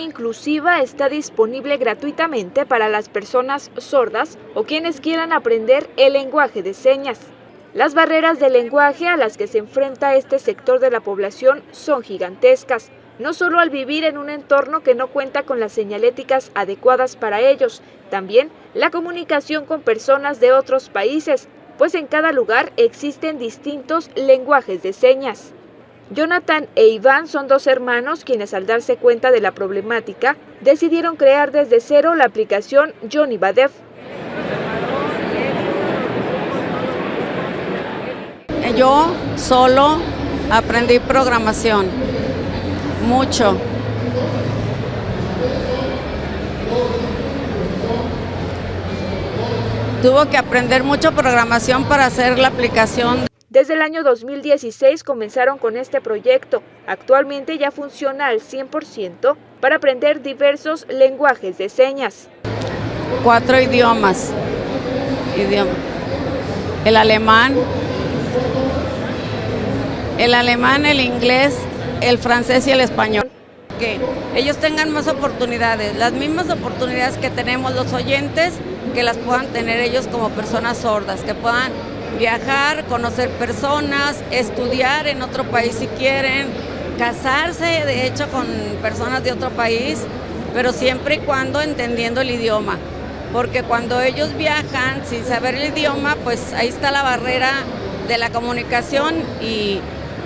inclusiva está disponible gratuitamente para las personas sordas o quienes quieran aprender el lenguaje de señas. Las barreras de lenguaje a las que se enfrenta este sector de la población son gigantescas, no solo al vivir en un entorno que no cuenta con las señaléticas adecuadas para ellos, también la comunicación con personas de otros países, pues en cada lugar existen distintos lenguajes de señas. Jonathan e Iván son dos hermanos quienes al darse cuenta de la problemática decidieron crear desde cero la aplicación Johnny Badef. Yo solo aprendí programación, mucho. Tuvo que aprender mucho programación para hacer la aplicación. Desde el año 2016 comenzaron con este proyecto. Actualmente ya funciona al 100% para aprender diversos lenguajes de señas. Cuatro idiomas. El alemán, el alemán, el inglés, el francés y el español. Que ellos tengan más oportunidades, las mismas oportunidades que tenemos los oyentes, que las puedan tener ellos como personas sordas, que puedan viajar, conocer personas, estudiar en otro país si quieren, casarse de hecho con personas de otro país, pero siempre y cuando entendiendo el idioma. Porque cuando ellos viajan sin saber el idioma, pues ahí está la barrera de la comunicación y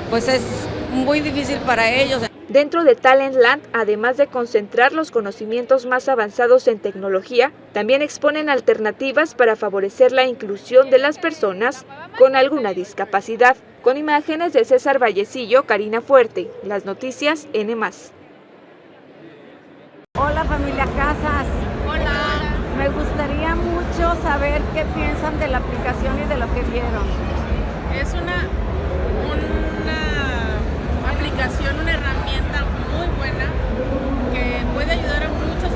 pues es muy difícil para ellos. Dentro de Talentland, además de concentrar los conocimientos más avanzados en tecnología, también exponen alternativas para favorecer la inclusión de las personas con alguna discapacidad. Con imágenes de César Vallecillo, Karina Fuerte, las noticias N+. Hola familia Casas. Hola. Me gustaría mucho saber qué piensan de la aplicación y de lo que vieron. Es una, una una herramienta muy buena que puede ayudar a muchas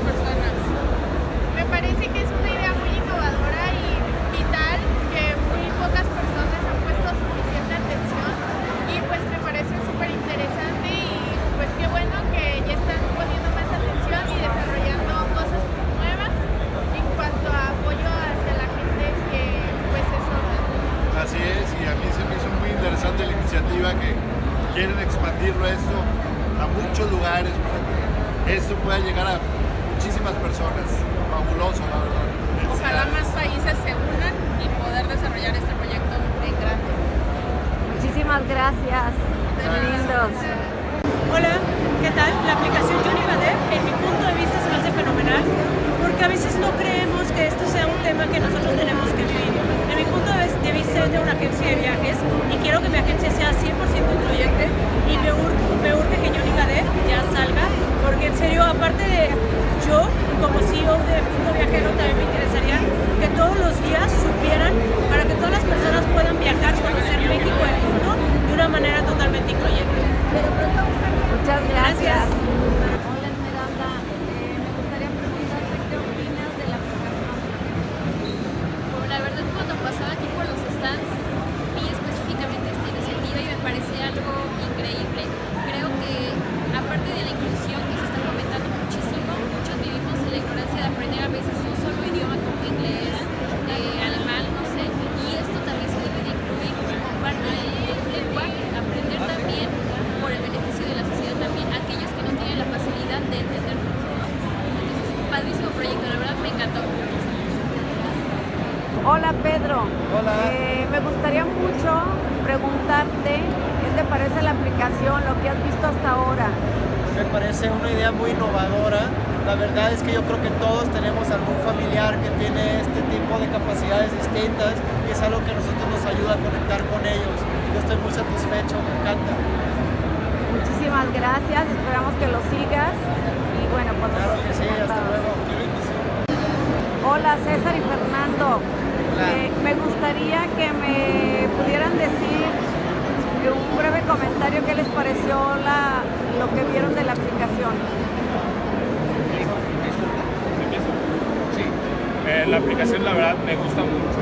esto pueda llegar a muchísimas personas. Fabuloso, la verdad. Ojalá más países se unan y poder desarrollar este proyecto en grande. Muchísimas gracias. Lindos. Hola, ¿qué tal? La aplicación Johnny Bader, en mi punto de vista, se me hace fenomenal, porque a veces no creemos que esto sea un tema que nosotros tenemos que vivir. En mi punto de vista de una agencia de viajes, y quiero que mi agencia sea 100% incluyente, y me, ur me urge que Johnny Bader ya salga, en serio, aparte de yo, como CEO de Punto Viajero, también me interesaría que todos los días supieran para que todas las personas puedan viajar, conocer México y el mundo de una manera totalmente incluyente. Muchas gracias. Hola Esmeralda, eh, me gustaría preguntarte qué opinas de la aplicación. Bueno, la verdad cuando pasaba aquí por los stands vi específicamente esta iniciativa y me parecía algo increíble. Creo que aparte de la inclusión que se está fomentando muchísimo, muchos vivimos en la ignorancia de aprender a veces un solo idioma como inglés, eh, alemán, no sé, y esto también se debe de incluir como parte del lenguaje, aprender también por el beneficio de la sociedad también, aquellos que no tienen la facilidad de entenderlo. Entonces, padrísimo proyecto, la verdad me encantó. Hola Pedro. Hola. Eh, me gustaría mucho preguntarte qué te lo que has visto hasta ahora. Me parece una idea muy innovadora. La verdad es que yo creo que todos tenemos algún familiar que tiene este tipo de capacidades distintas y es algo que a nosotros nos ayuda a conectar con ellos. Yo estoy muy satisfecho, me encanta. Muchísimas gracias, esperamos que lo sigas y bueno, pues Claro que sí, hasta luego. Hola César y Fernando. Eh, me gustaría que me pudieran decir un breve comentario qué les pareció la, lo que vieron de la aplicación. Sí, eh, la aplicación la verdad me gusta mucho.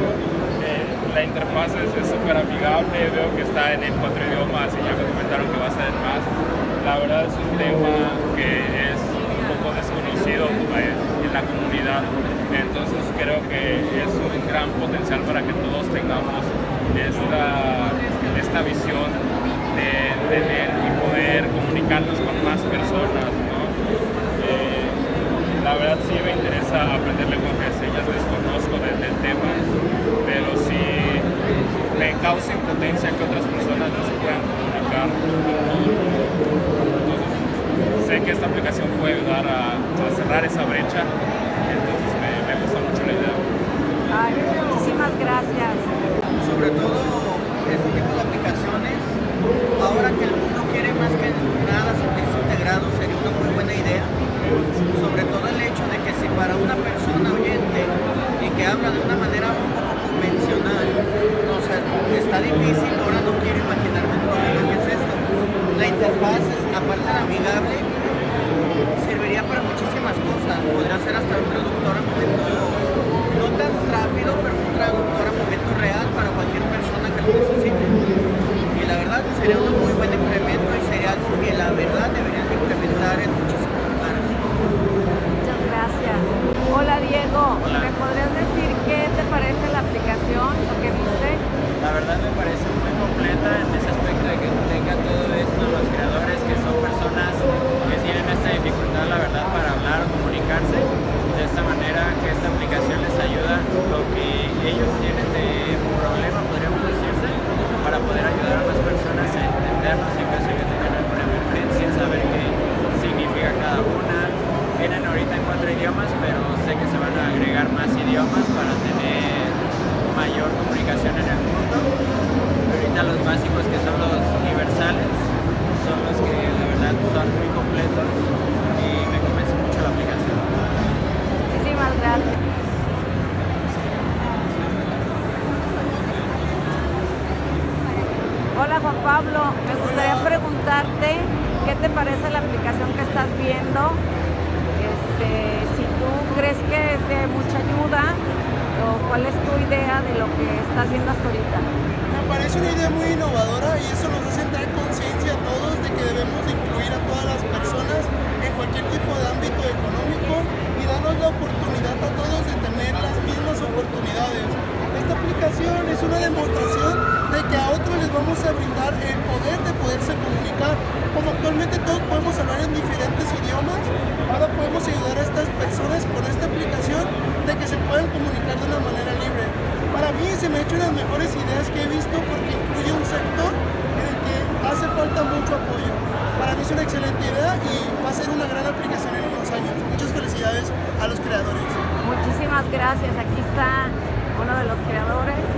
Eh, la interfaz es súper amigable, veo que está en, en cuatro idiomas y ya me comentaron que va a ser en más. La verdad es un tema que es un poco conocido eh, en la comunidad. Entonces creo que es un gran potencial para que todos tengamos esta, esta visión de tener y poder comunicarnos con más personas. Eh, la verdad sí me interesa aprender lenguaje de señas, desconozco del, del tema, pero sí me causa impotencia que otras personas no se puedan comunicar Entonces, sé que esta aplicación puede ayudar a, a cerrar esa brecha, entonces me, me gusta mucho la idea. Ay, muchísimas gracias. Sobre todo este tipo de aplicaciones, ahora que el mundo quiere más que nada sentirse sagrado feriado. De esta manera que esta aplicación les ayuda lo que ellos tienen de problema, podríamos decirse, para poder ayudar a las personas a entendernos en caso de que tengan alguna emergencia, saber qué significa cada una. Vienen ahorita en cuatro idiomas, pero sé que se van a agregar más idiomas para tener mayor comunicación en el mundo. Ahorita los básicos que son los universales son los que la verdad son muy completos y me convence mucho la aplicación. Hola Juan Pablo, me gustaría preguntarte qué te parece la aplicación que estás viendo, este, si tú crees que es de mucha ayuda o cuál es tu idea de lo que estás haciendo hasta ahorita. Me parece una idea muy innovadora y eso nos hace entrar conciencia a todos de que debemos incluir a todas las personas en cualquier tipo de ámbito económico y darnos la oportunidad a todos de tener las mismas oportunidades. Esta aplicación es una demostración de que a otros les vamos a brindar el poder de poderse comunicar. Como actualmente todos podemos hablar en diferentes idiomas, ahora podemos ayudar a estas personas con esta aplicación de que se puedan comunicar de una manera libre. Para mí se me ha hecho una de las mejores ideas que he visto porque incluye un sector hace falta mucho apoyo. Para mí es una excelente idea y va a ser una gran aplicación en unos años. Muchas felicidades a los creadores. Muchísimas gracias. Aquí está uno de los creadores.